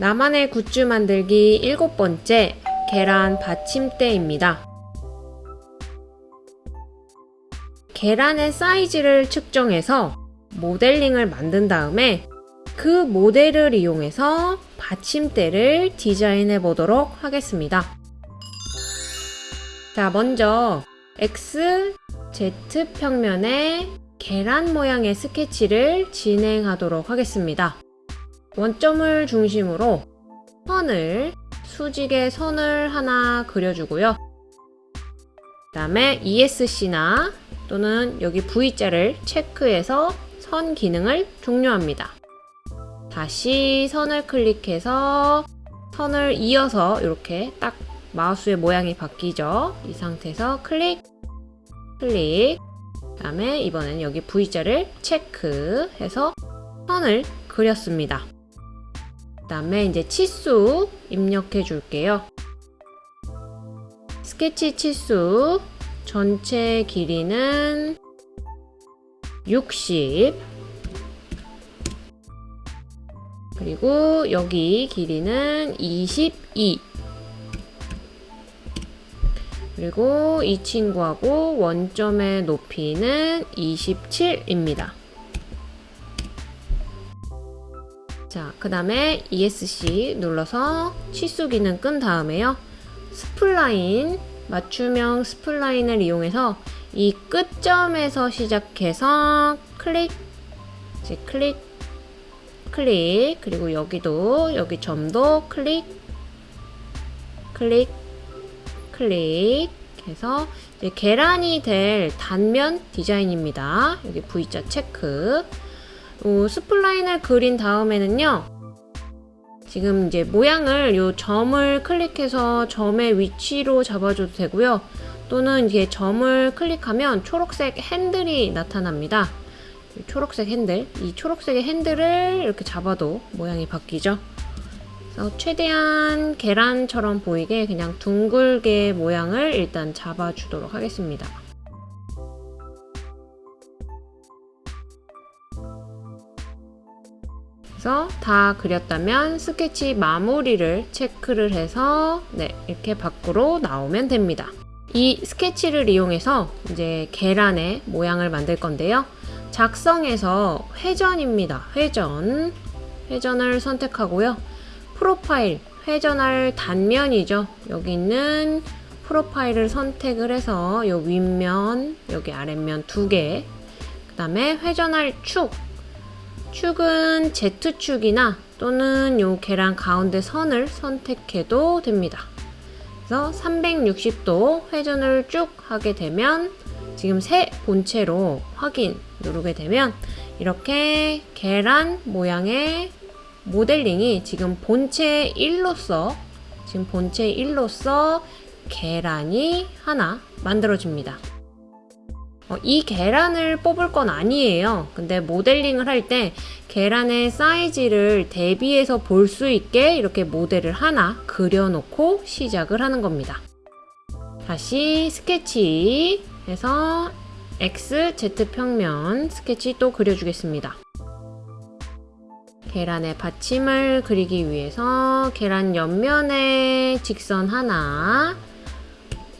나만의 굿즈 만들기 일곱 번째 계란 받침대입니다. 계란의 사이즈를 측정해서 모델링을 만든 다음에 그 모델을 이용해서 받침대를 디자인해 보도록 하겠습니다. 자, 먼저 X, Z 평면의 계란 모양의 스케치를 진행하도록 하겠습니다. 원점을 중심으로 선을, 수직의 선을 하나 그려주고요. 그 다음에 ESC나 또는 여기 V자를 체크해서 선 기능을 종료합니다. 다시 선을 클릭해서 선을 이어서 이렇게 딱 마우스의 모양이 바뀌죠. 이 상태에서 클릭, 클릭, 그 다음에 이번에는 여기 V자를 체크해서 선을 그렸습니다. 그 다음에 이제 치수 입력해 줄게요. 스케치 치수 전체 길이는 60 그리고 여기 길이는 22 그리고 이 친구하고 원점의 높이는 27입니다. 자, 그 다음에 ESC 눌러서 치수 기능 끈 다음에요. spline, 맞춤형 spline을 이용해서 이 끝점에서 시작해서 클릭, 이제 클릭, 클릭, 그리고 여기도, 여기 점도 클릭, 클릭, 클릭 해서 계란이 될 단면 디자인입니다. 여기 V자 체크. 어, spline을 그린 다음에는요. 지금 이제 모양을 요 점을 클릭해서 점의 위치로 잡아줘도 되고요. 또는 이게 점을 클릭하면 초록색 핸들이 나타납니다. 초록색 핸들, 이 초록색의 핸들을 이렇게 잡아도 모양이 바뀌죠. 그래서 최대한 계란처럼 보이게 그냥 둥글게 모양을 일단 잡아주도록 하겠습니다. 그래서 다 그렸다면 스케치 마무리를 체크를 해서 네, 이렇게 밖으로 나오면 됩니다. 이 스케치를 이용해서 이제 계란의 모양을 만들 건데요. 작성에서 회전입니다. 회전. 회전을 선택하고요. 프로파일, 회전할 단면이죠. 여기 있는 프로파일을 선택을 해서 요 윗면, 여기 아랫면 두 개. 그 다음에 회전할 축. 축은 Z축이나 또는 요 계란 가운데 선을 선택해도 됩니다. 그래서 360도 회전을 쭉 하게 되면 지금 새 본체로 확인 누르게 되면 이렇게 계란 모양의 모델링이 지금 본체 1로서 지금 본체 1로서 계란이 하나 만들어집니다. 어, 이 계란을 뽑을 건 아니에요. 근데 모델링을 할 때 계란의 사이즈를 대비해서 볼 수 있게 이렇게 모델을 하나 그려놓고 시작을 하는 겁니다. 다시 스케치 해서 X, Z 평면 스케치 또 그려주겠습니다. 계란의 받침을 그리기 위해서 계란 옆면에 직선 하나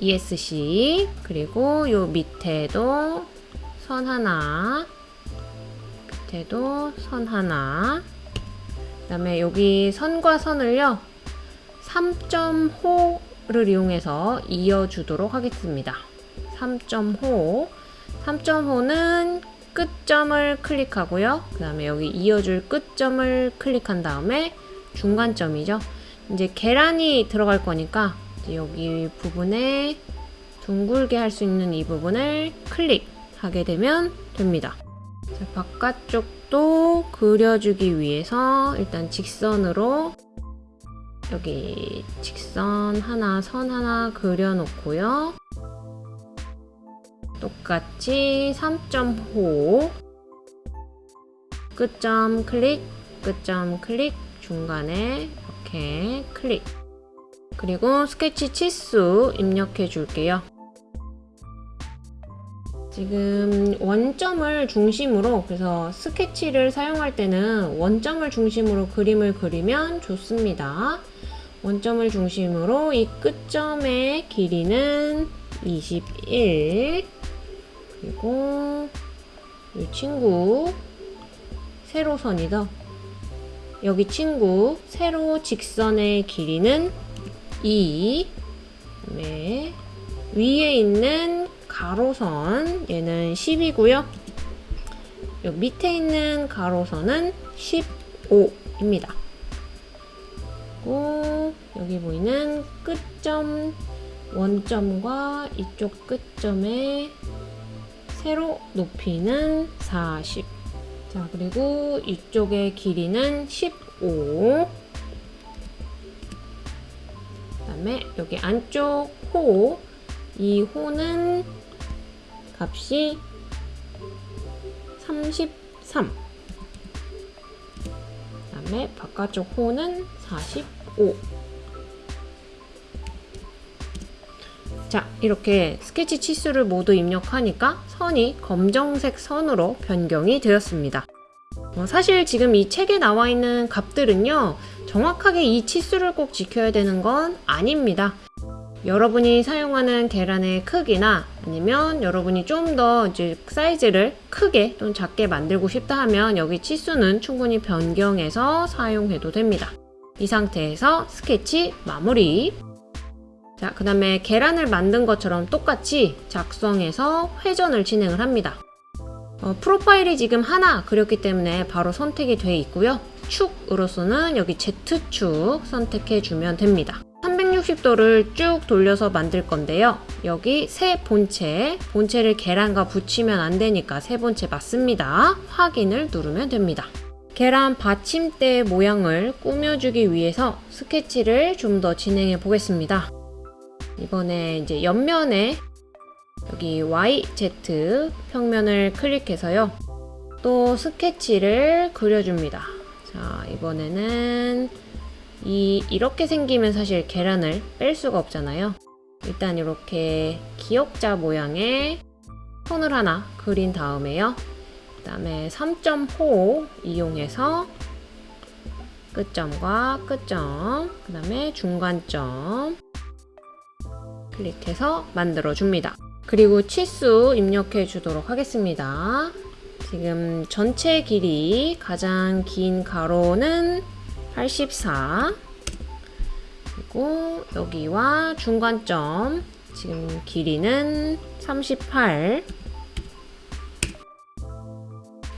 ESC 그리고 요 밑에도 선 하나 밑에도 선 하나 그 다음에 여기 선과 선을요 3.호를 이용해서 이어주도록 하겠습니다 3.호 3.5는 끝점을 클릭하고요. 그 다음에 여기 이어줄 끝점을 클릭한 다음에 중간점이죠. 이제 계란이 들어갈 거니까 여기 부분에 둥글게 할 수 있는 이 부분을 클릭하게 되면 됩니다. 자, 바깥쪽도 그려주기 위해서 일단 직선으로 여기 직선 하나, 선 하나 그려놓고요. 똑같이 3.5 끝점 클릭 끝점 클릭 중간에 이렇게 클릭 그리고 스케치 치수 입력해 줄게요 지금 원점을 중심으로 그래서 스케치를 사용할 때는 원점을 중심으로 그림을 그리면 좋습니다. 원점을 중심으로 이 끝점의 길이는 21 그리고 이 친구 세로선이죠. 여기 친구 세로 직선의 길이는 2 네. 위에 있는 가로선 얘는 10이고요. 여기 밑에 있는 가로선은 15입니다. 그리고 여기 보이는 끝점 원점과 이쪽 끝점의 세로 높이는 40. 자, 그리고 이쪽의 길이는 15. 다음에 여기 안쪽 호, 이 호는 값이 33. 그 다음에 바깥쪽 호는 45. 자, 이렇게 스케치 치수를 모두 입력하니까 선이 검정색 선으로 변경이 되었습니다. 어, 사실 지금 이 책에 나와 있는 값들은요, 정확하게 이 치수를 꼭 지켜야 되는 건 아닙니다. 여러분이 사용하는 계란의 크기나 아니면 여러분이 좀 더 이제 사이즈를 크게 또는 작게 만들고 싶다 하면 여기 치수는 충분히 변경해서 사용해도 됩니다. 이 상태에서 스케치 마무리. 자, 그 다음에 계란을 만든 것처럼 똑같이 작성해서 회전을 진행을 합니다. 어, 프로파일이 지금 하나 그렸기 때문에 바로 선택이 되어 있고요. 축으로서는 여기 Z축 선택해주면 됩니다. 360도를 쭉 돌려서 만들 건데요. 여기 새 본체, 본체를 계란과 붙이면 안 되니까 새 본체 맞습니다. 확인을 누르면 됩니다. 계란 받침대 모양을 꾸며주기 위해서 스케치를 좀 더 진행해 보겠습니다. 이번에 이제 옆면에 여기 YZ 평면을 클릭해서요. 또 스케치를 그려줍니다. 자, 이번에는 이 이렇게 생기면 사실 계란을 뺄 수가 없잖아요. 일단 이렇게 기역자 모양의 선을 하나 그린 다음에요. 그 다음에 3.호 이용해서 끝점과 끝점, 그 다음에 중간점 클릭해서 만들어 줍니다. 그리고 치수 입력해 주도록 하겠습니다. 지금 전체 길이 가장 긴 가로는 84 그리고 여기와 중간점 지금 길이는 38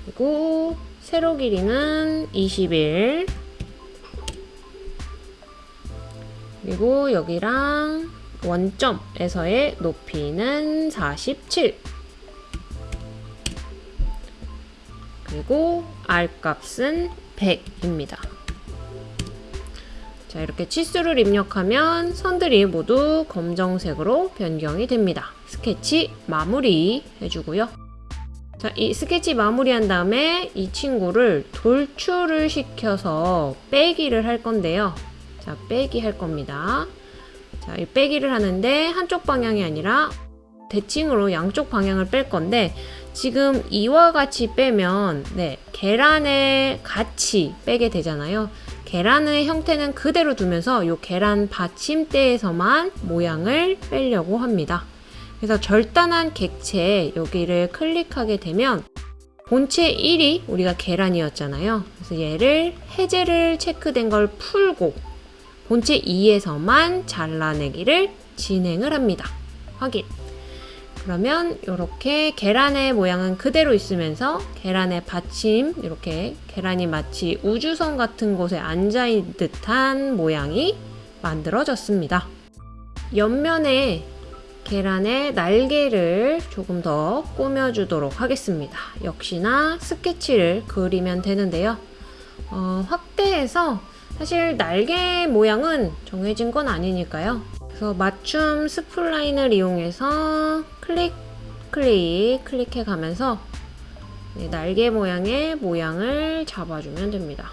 그리고 세로 길이는 21 그리고 여기랑 원점에서의 높이는 47 그리고 R 값은 100입니다. 자 이렇게 치수를 입력하면 선들이 모두 검정색으로 변경이 됩니다. 스케치 마무리 해주고요. 자, 이 스케치 마무리한 다음에 이 친구를 돌출을 시켜서 빼기를 할 건데요. 자, 빼기 할 겁니다. 자, 이 빼기를 하는데 한쪽 방향이 아니라 대칭으로 양쪽 방향을 뺄 건데 지금 이와 같이 빼면 네, 계란의 같이 빼게 되잖아요. 계란의 형태는 그대로 두면서 이 계란 받침대에서만 모양을 빼려고 합니다. 그래서 절단한 객체 여기를 클릭하게 되면 본체 1이 우리가 계란이었잖아요. 그래서 얘를 해제를 체크된 걸 풀고 본체 2에서만 잘라내기를 진행을 합니다. 확인. 그러면 이렇게 계란의 모양은 그대로 있으면서 계란의 받침 이렇게 계란이 마치 우주선 같은 곳에 앉아 있는 듯한 모양이 만들어졌습니다. 옆면에 계란의 날개를 조금 더 꾸며주도록 하겠습니다. 역시나 스케치를 그리면 되는데요. 어, 확대해서 사실 날개 모양은 정해진 건 아니니까요. 그래서 맞춤 spline을 이용해서 클릭, 클릭, 클릭해 가면서 네, 날개 모양의 모양을 잡아주면 됩니다.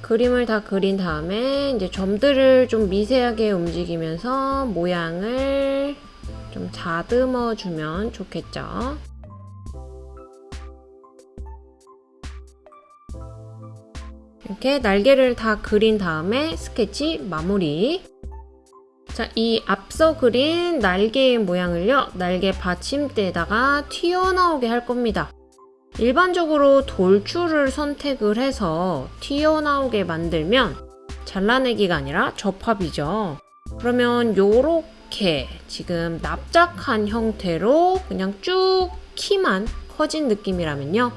그림을 다 그린 다음에 이제 점들을 좀 미세하게 움직이면서 모양을 좀 다듬어 주면 좋겠죠. 이렇게 날개를 다 그린 다음에 스케치 마무리. 자, 이 앞서 그린 날개의 모양을요, 날개 받침대에다가 튀어나오게 할 겁니다. 일반적으로 돌출을 선택을 해서 튀어나오게 만들면 잘라내기가 아니라 접합이죠. 그러면 요렇게 지금 납작한 형태로 그냥 쭉 키만 커진 느낌이라면요.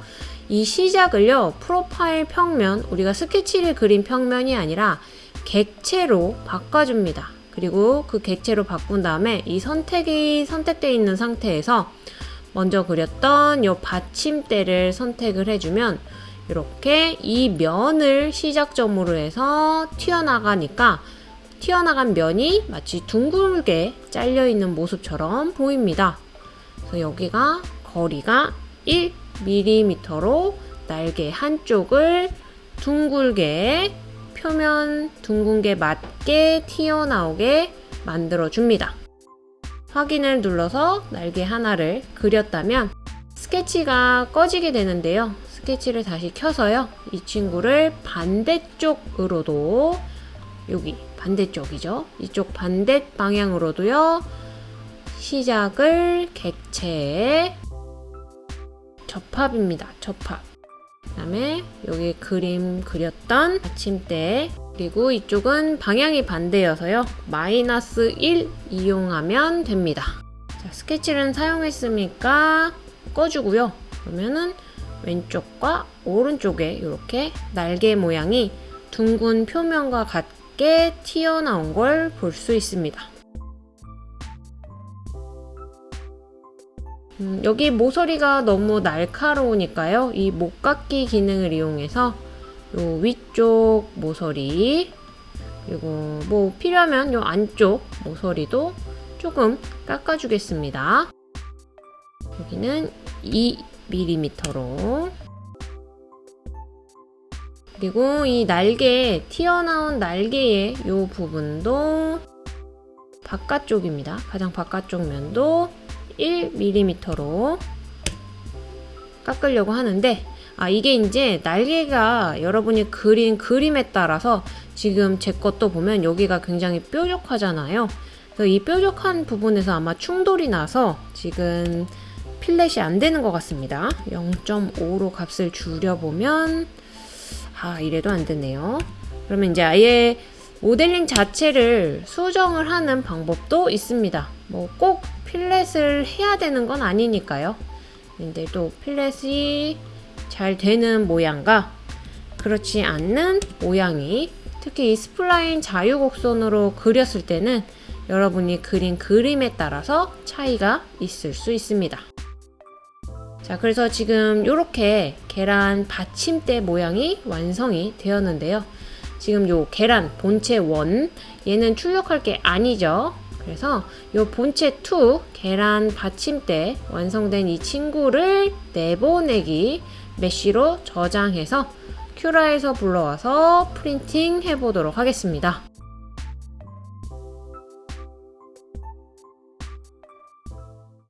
이 시작을요, 프로파일 평면, 우리가 스케치를 그린 평면이 아니라 객체로 바꿔줍니다. 그리고 그 객체로 바꾼 다음에 이 선택이 선택되어 있는 상태에서 먼저 그렸던 이 받침대를 선택을 해주면 이렇게 이 면을 시작점으로 해서 튀어나가니까 튀어나간 면이 마치 둥글게 잘려있는 모습처럼 보입니다. 그래서 여기가 거리가 1mm로 날개 한쪽을 둥글게 표면 둥근 게 맞게 튀어나오게 만들어 줍니다. 확인을 눌러서 날개 하나를 그렸다면 스케치가 꺼지게 되는데요. 스케치를 다시 켜서요. 이 친구를 반대쪽으로도 여기 반대쪽이죠. 이쪽 반대 방향으로도요. 시작을 객체 접합입니다. 접합. 그 다음에 여기 그림 그렸던 받침대 그리고 이쪽은 방향이 반대여서요. 마이너스 1 이용하면 됩니다. 자, 스케치를 사용했으니까 꺼주고요. 그러면은 왼쪽과 오른쪽에 이렇게 날개 모양이 둥근 표면과 같게 튀어나온 걸 볼 수 있습니다. 음, 여기 모서리가 너무 날카로우니까요. 이 목깎기 기능을 이용해서 요 위쪽 모서리 그리고 뭐 필요하면 요 안쪽 모서리도 조금 깎아주겠습니다. 여기는 2mm로 그리고 이 날개 튀어나온 날개의 요 부분도 바깥쪽입니다. 가장 바깥쪽 면도 1mm로 깎으려고 하는데 아 이게 이제 날개가 여러분이 그린 그림에 따라서 지금 제 것도 보면 여기가 굉장히 뾰족하잖아요. 그래서 이 뾰족한 부분에서 아마 충돌이 나서 지금 필렛이 안 되는 것 같습니다. 0.5로 값을 줄여보면 아 이래도 안 되네요. 그러면 이제 아예 모델링 자체를 수정을 하는 방법도 있습니다. 뭐 꼭 필렛을 해야 되는 건 아니니까요. 근데 또 필렛이 잘 되는 모양과 그렇지 않는 모양이 특히 이 spline 자유곡선으로 그렸을 때는 여러분이 그린 그림에 따라서 차이가 있을 수 있습니다. 자, 그래서 지금 이렇게 계란 받침대 모양이 완성이 되었는데요. 지금 요 계란 본체 원 얘는 출력할 게 아니죠. 그래서 요 본체 2 계란 받침대 완성된 이 친구를 내보내기 메쉬로 저장해서 큐라에서 불러와서 프린팅 해보도록 하겠습니다.